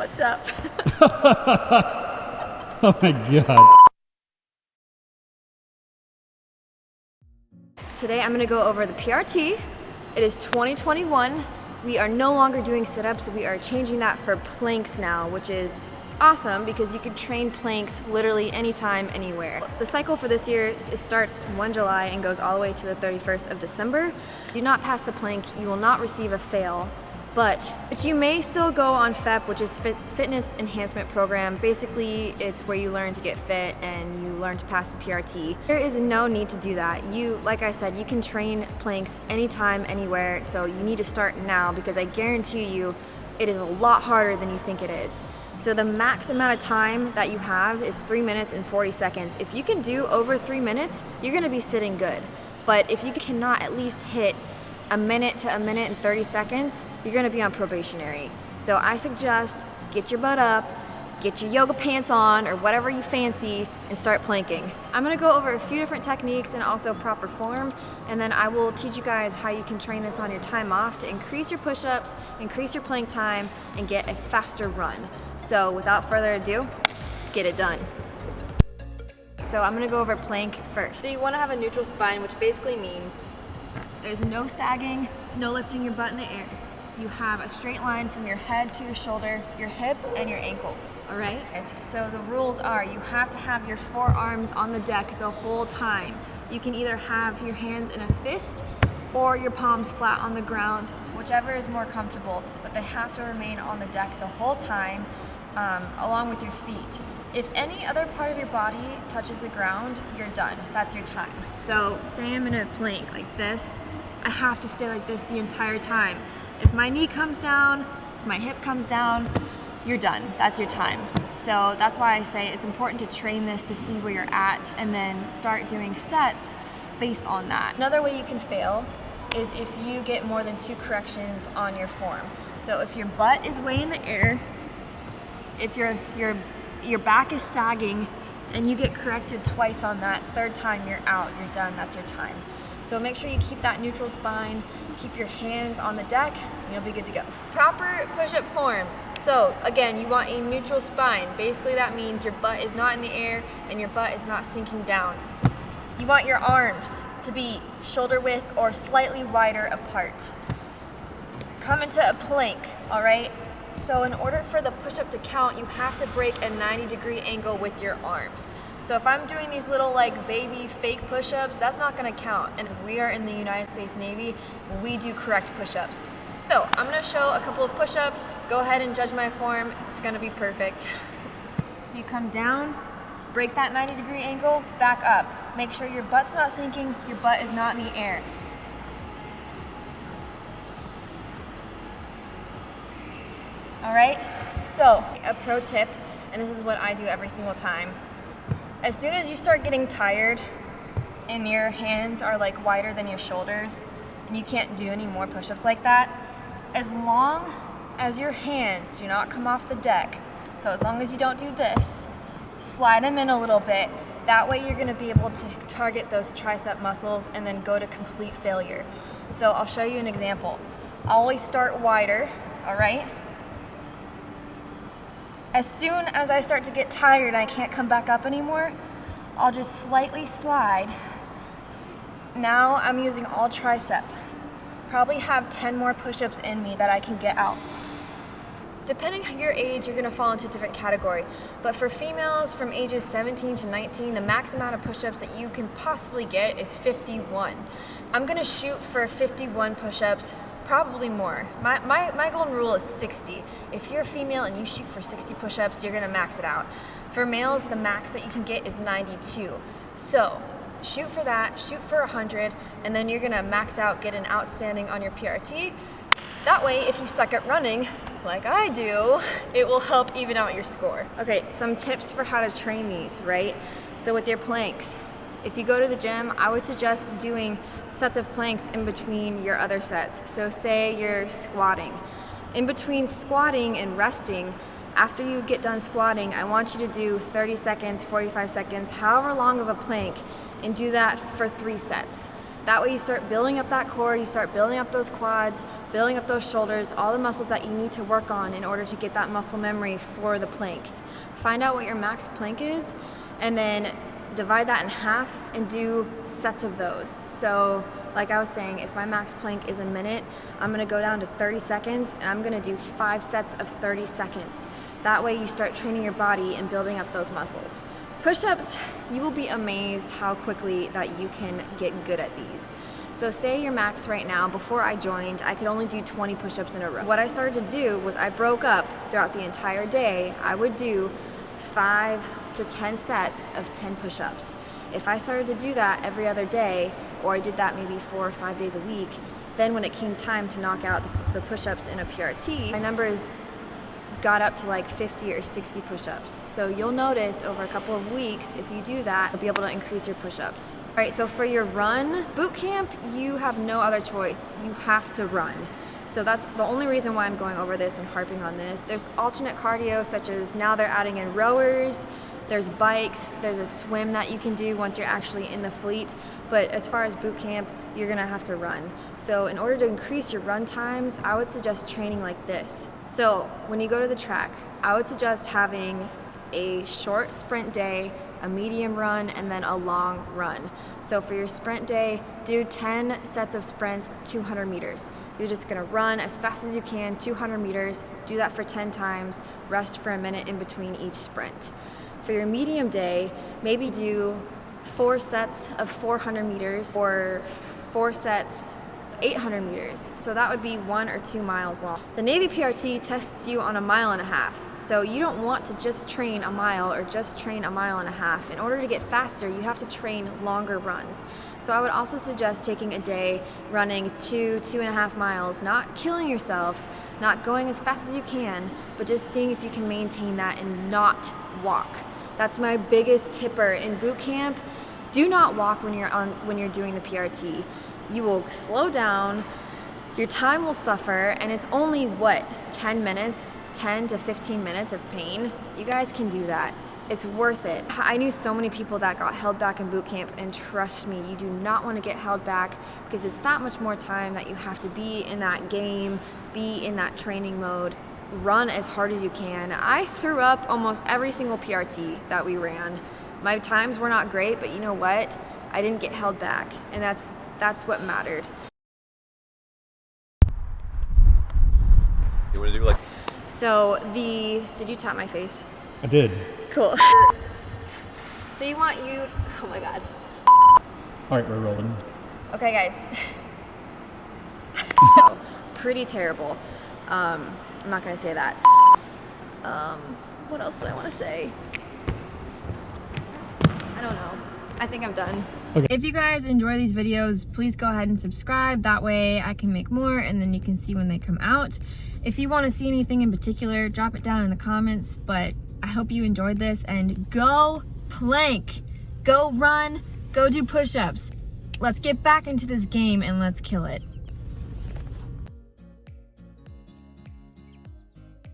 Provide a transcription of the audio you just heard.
What's up? oh my god. Today I'm gonna go over the PRT. It is 2021. We are no longer doing sit-ups, we are changing that for planks now, which is awesome because you can train planks literally anytime, anywhere. The cycle for this year starts 1 July and goes all the way to the 31st of December. Do not pass the plank, you will not receive a fail but, but you may still go on FEP, which is Fit Fitness Enhancement Program. Basically, it's where you learn to get fit and you learn to pass the PRT. There is no need to do that. You, like I said, you can train planks anytime, anywhere, so you need to start now because I guarantee you it is a lot harder than you think it is. So the max amount of time that you have is 3 minutes and 40 seconds. If you can do over 3 minutes, you're going to be sitting good. But if you cannot at least hit a minute to a minute and 30 seconds, you're gonna be on probationary. So I suggest get your butt up, get your yoga pants on or whatever you fancy and start planking. I'm gonna go over a few different techniques and also proper form and then I will teach you guys how you can train this on your time off to increase your push-ups, increase your plank time, and get a faster run. So without further ado, let's get it done. So I'm gonna go over plank first. So you wanna have a neutral spine, which basically means there's no sagging, no lifting your butt in the air. You have a straight line from your head to your shoulder, your hip, and your ankle. All right? So the rules are you have to have your forearms on the deck the whole time. You can either have your hands in a fist or your palms flat on the ground, whichever is more comfortable, but they have to remain on the deck the whole time um, along with your feet. If any other part of your body touches the ground, you're done. That's your time. So say I'm in a plank like this, I have to stay like this the entire time. If my knee comes down, if my hip comes down, you're done. That's your time. So that's why I say it's important to train this to see where you're at and then start doing sets based on that. Another way you can fail is if you get more than two corrections on your form. So if your butt is way in the air, if your, your, your back is sagging and you get corrected twice on that, third time you're out, you're done, that's your time. So make sure you keep that neutral spine, keep your hands on the deck, and you'll be good to go. Proper push-up form. So again, you want a neutral spine. Basically that means your butt is not in the air and your butt is not sinking down. You want your arms to be shoulder width or slightly wider apart. Come into a plank, all right? So in order for the push-up to count, you have to break a 90 degree angle with your arms. So if I'm doing these little like baby fake push-ups, that's not gonna count. And we are in the United States Navy, we do correct push-ups. So I'm gonna show a couple of push-ups. Go ahead and judge my form. It's gonna be perfect. so you come down, break that 90 degree angle, back up. Make sure your butt's not sinking, your butt is not in the air. All right, so a pro tip, and this is what I do every single time. As soon as you start getting tired and your hands are like wider than your shoulders and you can't do any more push-ups like that, as long as your hands do not come off the deck, so as long as you don't do this, slide them in a little bit, that way you're gonna be able to target those tricep muscles and then go to complete failure. So I'll show you an example. Always start wider, all right? As soon as I start to get tired I can't come back up anymore, I'll just slightly slide. Now I'm using all tricep. Probably have 10 more push-ups in me that I can get out. Depending on your age, you're gonna fall into a different category. But for females from ages 17 to 19, the max amount of push-ups that you can possibly get is 51. I'm gonna shoot for 51 push-ups probably more. My, my, my golden rule is 60. If you're a female and you shoot for 60 push-ups, you're gonna max it out. For males, the max that you can get is 92. So, shoot for that, shoot for 100, and then you're gonna max out, get an outstanding on your PRT. That way, if you suck at running, like I do, it will help even out your score. Okay, some tips for how to train these, right? So with your planks, if you go to the gym, I would suggest doing sets of planks in between your other sets. So say you're squatting. In between squatting and resting, after you get done squatting, I want you to do 30 seconds, 45 seconds, however long of a plank, and do that for three sets. That way you start building up that core, you start building up those quads, building up those shoulders, all the muscles that you need to work on in order to get that muscle memory for the plank. Find out what your max plank is and then divide that in half and do sets of those. So like I was saying, if my max plank is a minute, I'm gonna go down to 30 seconds and I'm gonna do five sets of 30 seconds. That way you start training your body and building up those muscles. Push-ups, you will be amazed how quickly that you can get good at these. So say your max right now, before I joined, I could only do 20 push-ups in a row. What I started to do was I broke up throughout the entire day. I would do five to 10 sets of 10 push-ups. If I started to do that every other day, or I did that maybe four or five days a week, then when it came time to knock out the, push-ups in a PRT, my numbers got up to like 50 or 60 push-ups. So you'll notice over a couple of weeks, if you do that, you'll be able to increase your push-ups. All right, so for your run boot camp, you have no other choice. You have to run. So that's the only reason why I'm going over this and harping on this. There's alternate cardio such as now they're adding in rowers, there's bikes, there's a swim that you can do once you're actually in the fleet. But as far as boot camp, you're gonna have to run. So in order to increase your run times, I would suggest training like this. So when you go to the track, I would suggest having a short sprint day, a medium run, and then a long run. So for your sprint day, do 10 sets of sprints, 200 meters. You're just gonna run as fast as you can, 200 meters, do that for 10 times, rest for a minute in between each sprint. For your medium day, maybe do four sets of 400 meters or four sets 800 meters. So that would be one or two miles long. The Navy PRT tests you on a mile and a half. So you don't want to just train a mile or just train a mile and a half. In order to get faster, you have to train longer runs. So I would also suggest taking a day running two, two and a half miles, not killing yourself, not going as fast as you can, but just seeing if you can maintain that and not walk. That's my biggest tipper in boot camp. Do not walk when you're on when you're doing the PRT. You will slow down, your time will suffer, and it's only what 10 minutes, 10 to 15 minutes of pain. You guys can do that. It's worth it. I knew so many people that got held back in boot camp, and trust me, you do not want to get held back because it's that much more time that you have to be in that game, be in that training mode run as hard as you can. I threw up almost every single PRT that we ran. My times were not great, but you know what? I didn't get held back, and that's that's what mattered. You want to do like? So the did you tap my face? I did. Cool. so you want you? Oh my god. All right, we're rolling. Okay, guys. Pretty terrible. Um, I'm not gonna say that. Um, what else do I want to say? I don't know. I think I'm done. Okay. If you guys enjoy these videos, please go ahead and subscribe. That way I can make more and then you can see when they come out. If you want to see anything in particular, drop it down in the comments. But I hope you enjoyed this and go plank. Go run. Go do push-ups. Let's get back into this game and let's kill it.